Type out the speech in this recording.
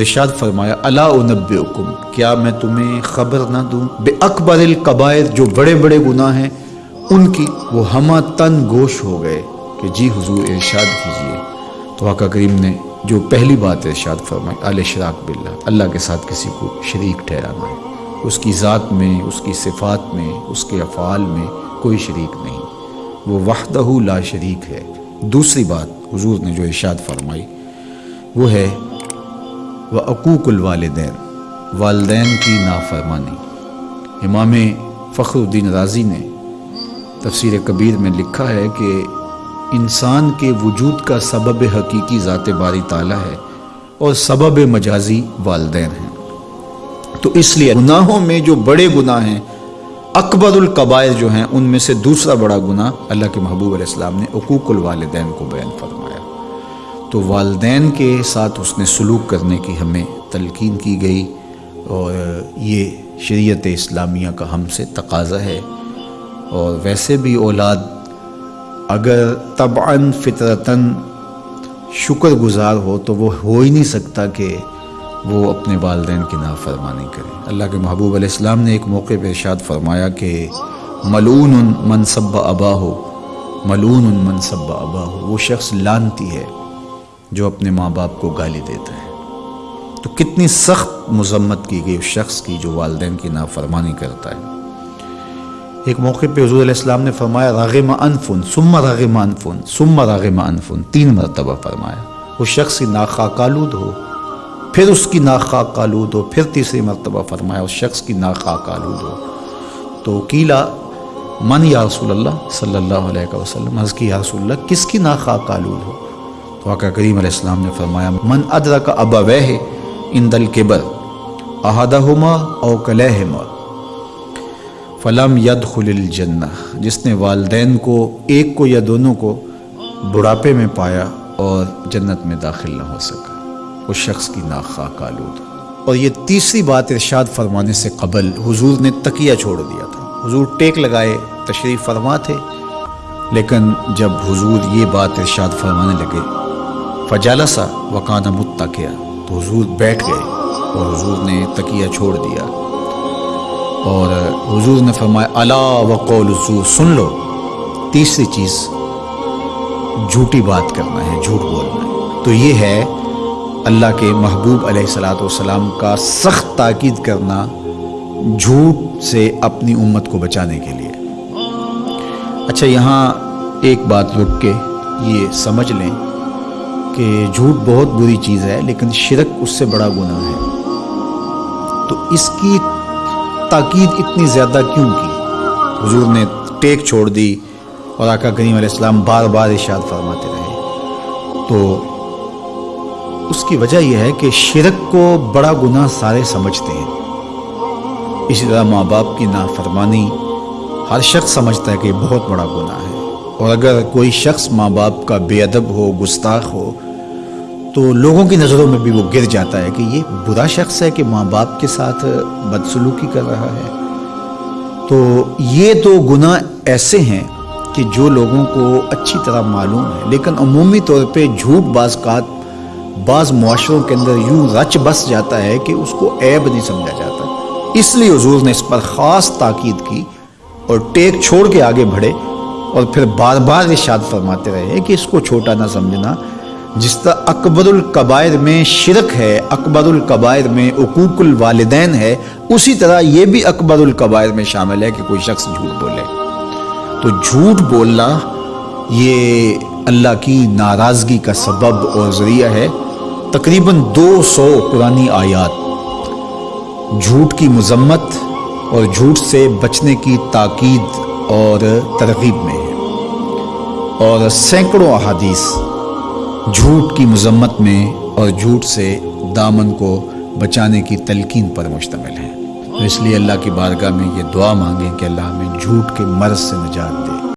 इरशाद फरमाया, अला उनबुकुम क्या मैं तुम्हें खबर ना दूँ? बे अकबर कबायर जो बड़े बड़े गुनाह हैं, उनकी वो हमा तन गोश हो गए कि जी हुजूर, इरशाद कीजिए। तो आका करीम ने जो पहली बात इरशाद फरमाई, अल शराक बिल्ला अल्लाह के साथ किसी को शरीक ठहराना है। उसकी ज़ात में, उसकी सिफात में, उसके अफ़ाल में कोई शरीक नहीं। वो वहदहू ला शरीक है। दूसरी बात हुजूर ने जो इरशाद फरमाई, वो है व अकूकुल वालदेन वालदेन की नाफरमानी। इमाम फ़खरुद्दीन राज़ी ने तफसर कबीर में लिखा है कि इंसान के वजूद का सबब हकीकी ज़ात बारी ताला है और सबब मजाजी वालदेन हैं। तो इसलिए गुनाहों में जो बड़े गुनाह हैं, अकबरुल कबायर जो हैं, उनमें से दूसरा बड़ा गुनाह अल्लाह के महबूब ने अकूकुल वालदेन को बयान फरमाया। तो वालदेन के साथ उसने सलूक करने की हमें तलकिन की गई और ये शरीयत इस्लामिया का हमसे तकाजा है। और वैसे भी औलाद, अगर तबान फितरतन शुक्रगुजार हो तो वो हो ही नहीं सकता कि वो अपने वालदेन की नाफरमानी करें। अल्लाह के महबूब अलैहिस्सलाम ने एक मौके पर इरशाद फरमाया कि मलून मनसब अबा हो मलून मनसब अबा हो वो शख्स लानती है। जो अपने माँ बाप को गाली देता है। तो कितनी सख्त मजम्मत की गई उस शख्स की जो वालदे की नाफरमानी करता है। एक मौके पे हजूर इस्लाम ने फरमाया, रागिम अनफुन, सुम्मा रागिम अनफुन, सुम्मा रागिम अनफुन तीन मरतबा फरमाया। उस शख्स की नाखा कालूद हो, फिर उसकी नाखा कालूद हो, फिर तीसरी मरतबा फरमाया, उस शख्स की नाखा कालूद हो। तो कीला, मन या रसूल सल्लल्लाहु अलैहि वसल्लम हज़ की, या रसूल किसकी नाखा कालूद हो? तो आका करीम ने फरमाया, मन अदरा का अबा वह इन दल के केबर अहदहुमा और कलहमा, फ़लम यद जन्ना जिसने वालदेन को, एक को या दोनों को बुढ़ापे में पाया और जन्नत में दाखिल ना हो सका। उस शख्स की नाखा कालूद और ये तीसरी बात इरशाद फरमाने से कबल, हुजूर ने तकिया छोड़ दिया था। हुजूर टेक लगाए, तशरीफ़ फरमा थे। लेकिन जब हुजूर ये बात इरशाद फरमाने लगे फजालसा वकाना मुत्तकिया। तो हजूर बैठ गए और हजूर ने तकिया छोड़ दिया। और हुजूर ने फरमाया, अला वक़ौल सुन लो, तीसरी चीज़, झूठी बात करना है, झूठ बोलना है। तो ये है अल्लाह के महबूब सलाम का सख्त ताकीद करना झूठ से अपनी उम्मत को बचाने के लिए। अच्छा यहाँ एक बात रुक के ये समझ लें। कि झूठ बहुत बुरी चीज़ है, लेकिन शिरक उससे बड़ा गुना है। तो इसकी ताकीद इतनी ज़्यादा क्यों की? हजूर ने टेक छोड़ दी और आका करीम अलैहिस्सलाम बार बार इशाद फरमाते रहे। तो उसकी वजह यह है कि शिरक को बड़ा गुनाह सारे समझते हैं। इसी तरह माँ बाप की नाफरमानी हर शख्स समझता है कि बहुत बड़ा गुनाह है। और अगर कोई शख्स माँ बाप का बेअदब हो, गुस्ताख हो तो लोगों की नज़रों में भी वो गिर जाता है कि ये बुरा शख्स है कि माँ बाप के साथ बदसलूकी कर रहा है। तो ये तो गुना ऐसे हैं कि जो लोगों को अच्छी तरह मालूम है। लेकिन अमूमी तौर पे झूठ बाज़ात बाज़ मुआरों के अंदर यूँ रच बस जाता है कि उसको ऐब नहीं समझा जाता। इसलिए हजूर ने इस पर ख़ास ताकीद की और टेक छोड़ के आगे बढ़े। और फिर बार बार इशाद फरमाते रहे कि इसको छोटा ना समझना। जिस तरह अकबरुल कबायर में शिरक है, अकबरुल कबायर में अकूकुल वालदेन है, उसी तरह ये भी अकबरुल कबायर में शामिल है कि कोई शख्स झूठ बोले। तो झूठ बोलना ये अल्लाह की नाराज़गी का सबब और ज़रिया है। तकरीबन 200 पुरानी आयात। झूठ की मजम्मत और झूठ से बचने की ताकीद और तरगीब में। और सैकड़ों अहादीस झूठ की मजम्मत में और झूठ से दामन को बचाने की तलकीन पर मुश्तमिल है। तो इसलिए अल्लाह की बारगाह में ये दुआ मांगें कि अल्लाह हमें झूठ के मर्ज से निजात दे।